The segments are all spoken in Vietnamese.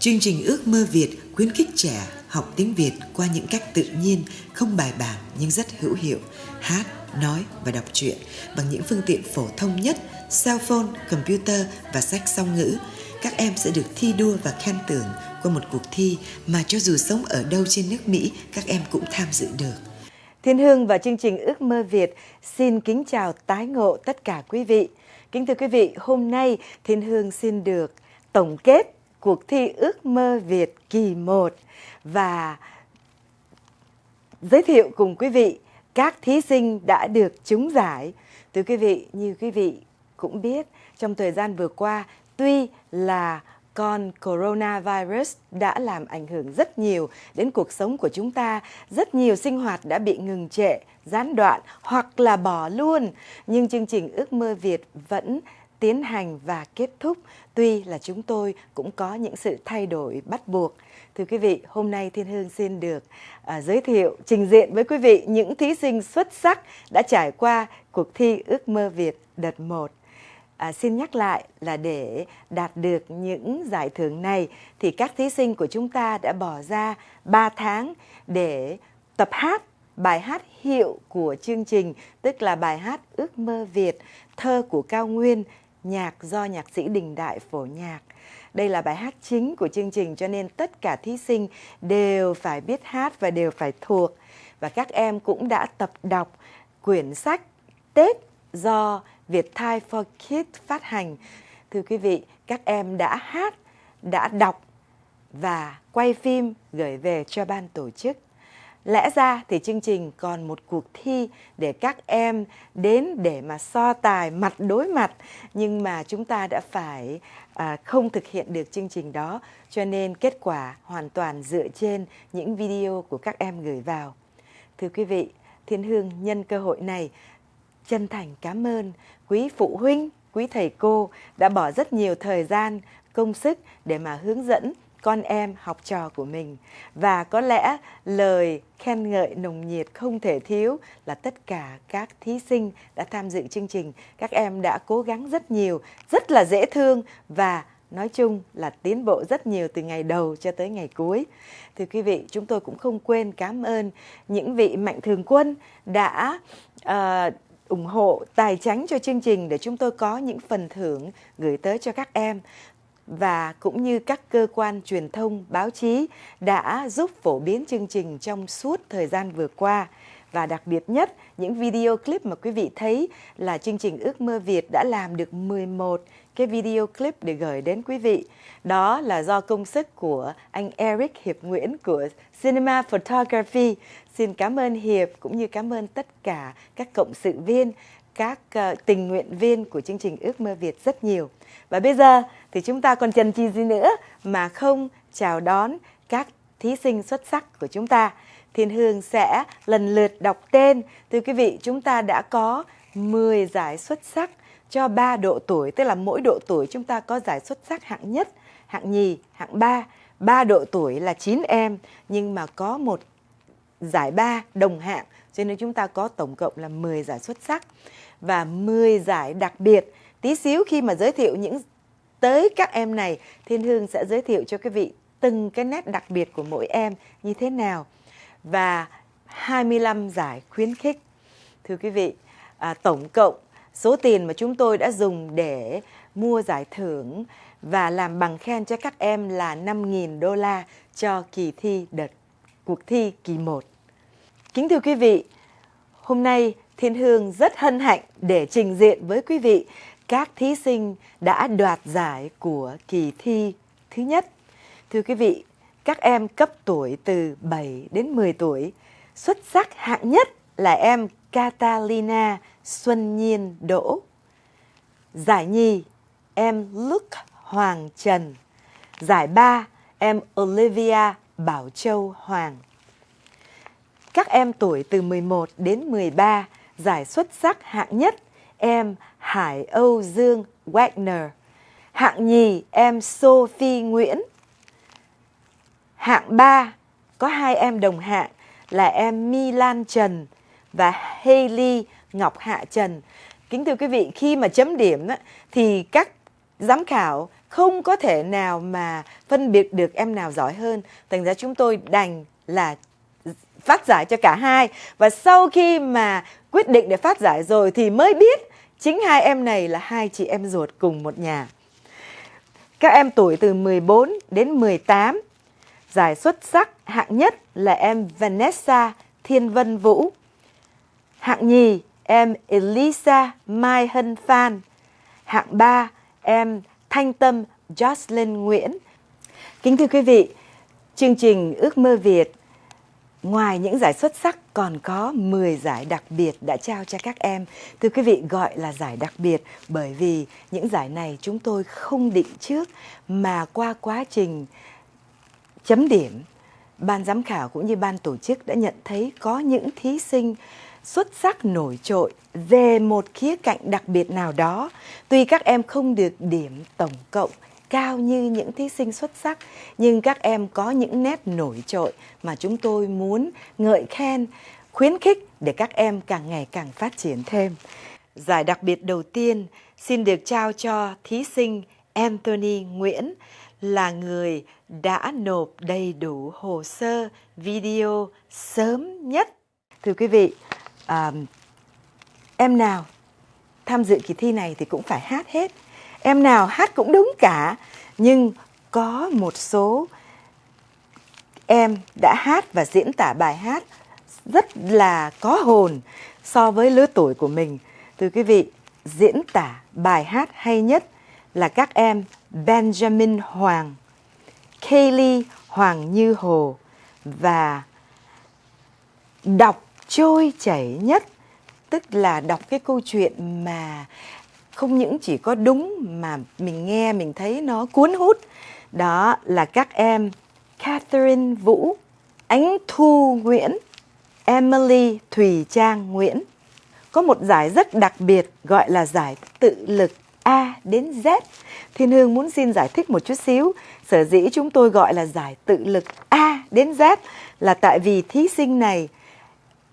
Chương trình Ước mơ Việt khuyến khích trẻ học tiếng Việt qua những cách tự nhiên, không bài bản nhưng rất hữu hiệu, hát, nói và đọc truyện bằng những phương tiện phổ thông nhất, cell phone, computer và sách song ngữ. Các em sẽ được thi đua và khen thưởng qua một cuộc thi mà cho dù sống ở đâu trên nước Mỹ, các em cũng tham dự được. Thiên Hương và chương trình Ước mơ Việt xin kính chào tái ngộ tất cả quý vị. Kính thưa quý vị, hôm nay Thiên Hương xin được tổng kết cuộc thi Ước mơ Việt kỳ 1 và giới thiệu cùng quý vị các thí sinh đã được trúng giải. Thưa quý vị, như quý vị cũng biết, trong thời gian vừa qua, tuy là con coronavirus đã làm ảnh hưởng rất nhiều đến cuộc sống của chúng ta. Rất nhiều sinh hoạt đã bị ngừng trệ, gián đoạn hoặc là bỏ luôn. Nhưng chương trình Ước mơ Việt vẫn tiến hành và kết thúc. Tuy là chúng tôi cũng có những sự thay đổi bắt buộc. Thưa quý vị, hôm nay Thiên Hương xin được uh, giới thiệu, trình diện với quý vị những thí sinh xuất sắc đã trải qua cuộc thi Ước mơ Việt đợt 1. À, xin nhắc lại là để đạt được những giải thưởng này thì các thí sinh của chúng ta đã bỏ ra 3 tháng để tập hát bài hát hiệu của chương trình, tức là bài hát Ước mơ Việt, thơ của Cao Nguyên, nhạc do nhạc sĩ Đình Đại phổ nhạc. Đây là bài hát chính của chương trình cho nên tất cả thí sinh đều phải biết hát và đều phải thuộc. Và các em cũng đã tập đọc quyển sách Tết do Vietthai for Kids phát hành. Thưa quý vị, các em đã hát, đã đọc và quay phim gửi về cho ban tổ chức. Lẽ ra thì chương trình còn một cuộc thi để các em đến để mà so tài mặt đối mặt nhưng mà chúng ta đã phải à, không thực hiện được chương trình đó cho nên kết quả hoàn toàn dựa trên những video của các em gửi vào. Thưa quý vị, Thiên Hương nhân cơ hội này chân thành cảm ơn quý phụ huynh, quý thầy cô đã bỏ rất nhiều thời gian, công sức để mà hướng dẫn con em học trò của mình. Và có lẽ lời khen ngợi nồng nhiệt không thể thiếu là tất cả các thí sinh đã tham dự chương trình. Các em đã cố gắng rất nhiều rất là dễ thương và nói chung là tiến bộ rất nhiều từ ngày đầu cho tới ngày cuối. Thưa quý vị chúng tôi cũng không quên cảm ơn những vị mạnh thường quân đã uh, ủng hộ tài chính cho chương trình để chúng tôi có những phần thưởng gửi tới cho các em và cũng như các cơ quan truyền thông báo chí đã giúp phổ biến chương trình trong suốt thời gian vừa qua và đặc biệt nhất những video clip mà quý vị thấy là chương trình Ước mơ Việt đã làm được 11 cái video clip để gửi đến quý vị. Đó là do công sức của anh Eric Hiệp Nguyễn của Cinema Photography. Xin cảm ơn Hiệp cũng như cảm ơn tất cả các cộng sự viên, các uh, tình nguyện viên của chương trình Ước mơ Việt rất nhiều. Và bây giờ thì chúng ta còn chần chi gì nữa mà không chào đón các thí sinh xuất sắc của chúng ta. Thiên Hương sẽ lần lượt đọc tên. Thưa quý vị, chúng ta đã có 10 giải xuất sắc cho 3 độ tuổi, tức là mỗi độ tuổi chúng ta có giải xuất sắc hạng nhất, hạng nhì, hạng ba. 3 độ tuổi là 9 em, nhưng mà có một giải ba đồng hạng, cho nên chúng ta có tổng cộng là 10 giải xuất sắc và 10 giải đặc biệt. Tí xíu khi mà giới thiệu những tới các em này, Thiên Hương sẽ giới thiệu cho quý vị từng cái nét đặc biệt của mỗi em như thế nào và 25 giải khuyến khích. Thưa quý vị, à, tổng cộng số tiền mà chúng tôi đã dùng để mua giải thưởng và làm bằng khen cho các em là 5.000 đô la cho kỳ thi đợt cuộc thi kỳ 1. Kính thưa quý vị, hôm nay Thiên Hương rất hân hạnh để trình diện với quý vị các thí sinh đã đoạt giải của kỳ thi thứ nhất. Thưa quý vị, các em cấp tuổi từ 7 đến 10 tuổi, xuất sắc hạng nhất là em Catalina Xuân Nhiên Đỗ. Giải nhì, em Luke Hoàng Trần. Giải ba, em Olivia Bảo Châu Hoàng. Các em tuổi từ 11 đến 13, giải xuất sắc hạng nhất, em Hải Âu Dương Wagner. Hạng nhì em Sophie Nguyễn. Hạng ba có hai em đồng hạng là em Milan Trần và Haley Ngọc Hạ Trần. Kính thưa quý vị, khi mà chấm điểm thì các giám khảo không có thể nào mà phân biệt được em nào giỏi hơn. Thành ra chúng tôi đành là phát giải cho cả hai. Và sau khi mà quyết định để phát giải rồi thì mới biết chính hai em này là hai chị em ruột cùng một nhà. Các em tuổi từ 14 đến 18. Giải xuất sắc hạng nhất là em Vanessa Thiên Vân Vũ. Hạng nhì em Elisa Mai Hân Phan. Hạng ba em Thanh Tâm Jocelyn Nguyễn. Kính thưa quý vị, chương trình Ước mơ Việt Ngoài những giải xuất sắc, còn có 10 giải đặc biệt đã trao cho các em. Thưa quý vị, gọi là giải đặc biệt bởi vì những giải này chúng tôi không định trước, mà qua quá trình chấm điểm, ban giám khảo cũng như ban tổ chức đã nhận thấy có những thí sinh xuất sắc nổi trội về một khía cạnh đặc biệt nào đó. Tuy các em không được điểm tổng cộng cao như những thí sinh xuất sắc nhưng các em có những nét nổi trội mà chúng tôi muốn ngợi khen khuyến khích để các em càng ngày càng phát triển thêm giải đặc biệt đầu tiên xin được trao cho thí sinh Anthony Nguyễn là người đã nộp đầy đủ hồ sơ video sớm nhất. Thưa quý vị, à, em nào tham dự kỳ thi này thì cũng phải hát hết em nào hát cũng đúng cả. Nhưng có một số em đã hát và diễn tả bài hát rất là có hồn so với lứa tuổi của mình. Thưa quý vị, diễn tả bài hát hay nhất là các em Benjamin Hoàng, Kaylee Hoàng Như Hồ và đọc trôi chảy nhất. Tức là đọc cái câu chuyện mà không những chỉ có đúng mà mình nghe mình thấy nó cuốn hút đó là các em Catherine Vũ, Ánh Thu Nguyễn, Emily Thùy Trang Nguyễn. Có một giải rất đặc biệt gọi là giải tự lực A đến Z. Thiên Hương muốn xin giải thích một chút xíu. Sở dĩ chúng tôi gọi là giải tự lực A đến Z là tại vì thí sinh này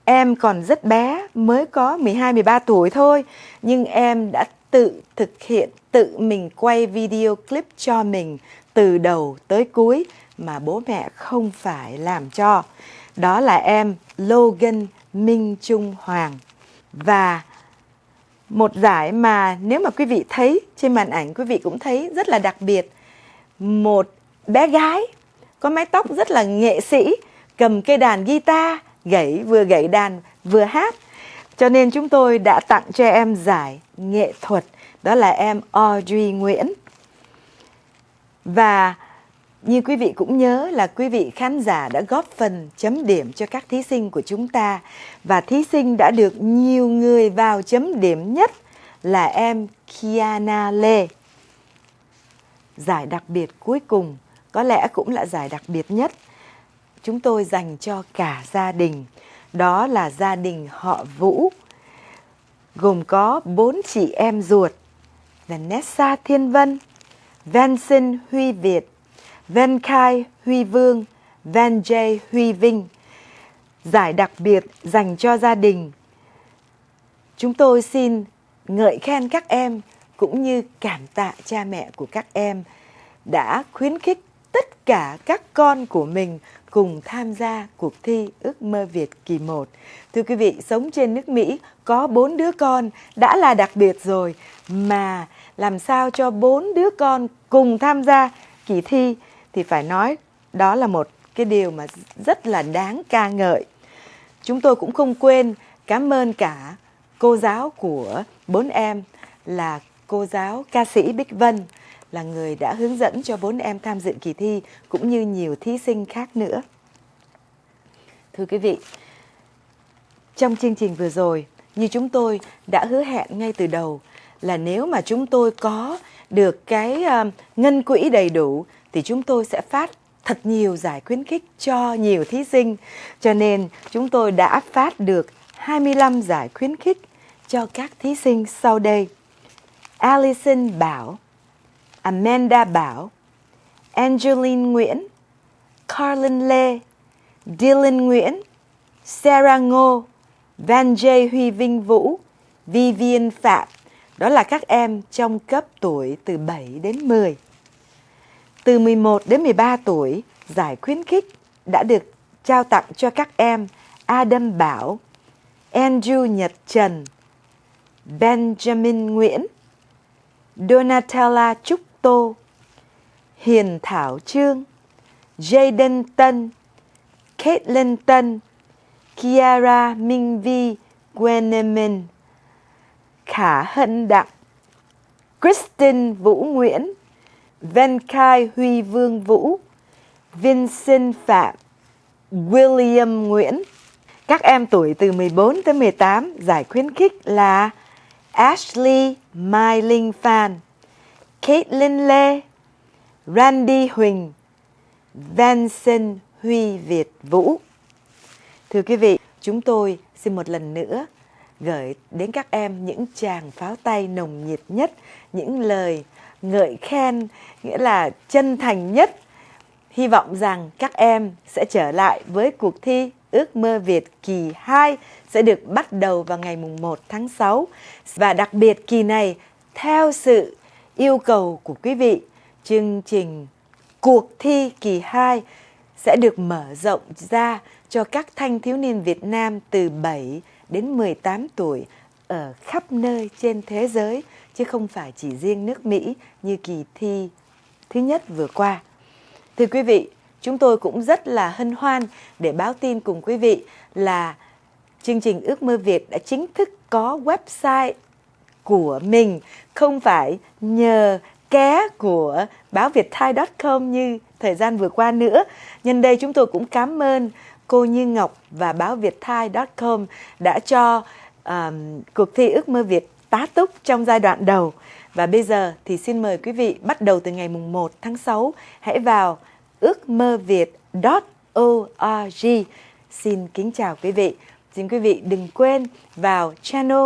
em còn rất bé, mới có 12 13 tuổi thôi, nhưng em đã tự thực hiện, tự mình quay video clip cho mình từ đầu tới cuối mà bố mẹ không phải làm cho. Đó là em Logan Minh Trung Hoàng. Và một giải mà nếu mà quý vị thấy trên màn ảnh quý vị cũng thấy rất là đặc biệt. Một bé gái có mái tóc rất là nghệ sĩ, cầm cây đàn guitar, gãy vừa gãy đàn vừa hát cho nên chúng tôi đã tặng cho em giải nghệ thuật, đó là em Audrey Nguyễn. Và như quý vị cũng nhớ là quý vị khán giả đã góp phần chấm điểm cho các thí sinh của chúng ta và thí sinh đã được nhiều người vào chấm điểm nhất là em Kiana Lê. Giải đặc biệt cuối cùng có lẽ cũng là giải đặc biệt nhất. Chúng tôi dành cho cả gia đình đó là gia đình họ Vũ, gồm có bốn chị em ruột, Vanessa Thiên Vân, Vincent Huy Việt, Ven Khai Huy Vương, Van J Huy Vinh. Giải đặc biệt dành cho gia đình. Chúng tôi xin ngợi khen các em cũng như cảm tạ cha mẹ của các em đã khuyến khích tất cả các con của mình cùng tham gia cuộc thi Ước mơ Việt kỳ 1. Thưa quý vị, sống trên nước Mỹ có bốn đứa con đã là đặc biệt rồi mà làm sao cho bốn đứa con cùng tham gia kỳ thi thì phải nói đó là một cái điều mà rất là đáng ca ngợi. Chúng tôi cũng không quên cảm ơn cả cô giáo của bốn em là cô giáo ca sĩ Bích Vân là người đã hướng dẫn cho bốn em tham dự kỳ thi cũng như nhiều thí sinh khác nữa. Thưa quý vị, trong chương trình vừa rồi, như chúng tôi đã hứa hẹn ngay từ đầu là nếu mà chúng tôi có được cái ờ, ngân quỹ đầy đủ thì chúng tôi sẽ phát thật nhiều giải khuyến khích cho nhiều thí sinh. Cho nên chúng tôi đã phát được 25 giải khuyến khích cho các thí sinh sau đây. Alison Bảo Amanda Bảo, Angeline Nguyễn, Carlin Lê, Dylan Nguyễn, Sarah Ngô, Van J. Huy Vinh Vũ, Vivian Phạm. Đó là các em trong cấp tuổi từ 7 đến 10. từ 11 đến 13 tuổi, giải khuyến khích đã được trao tặng cho các em Adam Bảo, Andrew Nhật Trần, Benjamin Nguyễn, Donatella Trúc Tô, Hiền Thảo Trương, Jaden Tân, Caitlin Tân, Kiara Minh Vi Gwenemin, Khả Hân Đặng, Kristen Vũ Nguyễn, Venkai Huy Vương Vũ, Vincent Phạm, William Nguyễn. Các em tuổi từ 14 tới 18 giải khuyến khích là Ashley Mai Linh Phan, Caitlin Lê, Randy Huỳnh, Vincent Huy Việt Vũ. Thưa quý vị, chúng tôi xin một lần nữa gửi đến các em những tràng pháo tay nồng nhiệt nhất, những lời ngợi khen, nghĩa là chân thành nhất. Hy vọng rằng các em sẽ trở lại với cuộc thi Ước mơ Việt kỳ 2 sẽ được bắt đầu vào ngày mùng 1 tháng 6. Và đặc biệt kỳ này, theo sự yêu cầu của quý vị, chương trình cuộc thi kỳ 2 sẽ được mở rộng ra cho các thanh thiếu niên Việt Nam từ 7 đến 18 tuổi ở khắp nơi trên thế giới chứ không phải chỉ riêng nước Mỹ như kỳ thi thứ nhất vừa qua. Thưa quý vị, chúng tôi cũng rất là hân hoan để báo tin cùng quý vị là chương trình Ước mơ Việt đã chính thức có website của mình, không phải nhờ ké của báo Việt Thai.com như thời gian vừa qua nữa. Nhân đây chúng tôi cũng cảm ơn cô Như Ngọc và báo Việt Thai.com đã cho um, cuộc thi ước mơ Việt tá túc trong giai đoạn đầu. Và bây giờ thì xin mời quý vị bắt đầu từ ngày mùng 1 tháng 6 hãy vào ước mơ việt.org. Xin kính chào quý vị. Xin quý vị đừng quên vào channel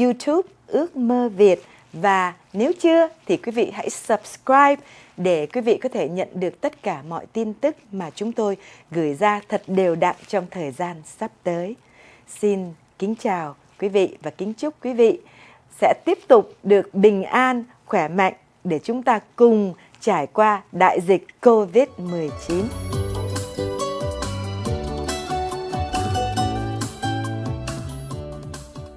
YouTube ước mơ Việt và nếu chưa thì quý vị hãy subscribe để quý vị có thể nhận được tất cả mọi tin tức mà chúng tôi gửi ra thật đều đặn trong thời gian sắp tới. Xin kính chào quý vị và kính chúc quý vị sẽ tiếp tục được bình an, khỏe mạnh để chúng ta cùng trải qua đại dịch COVID-19.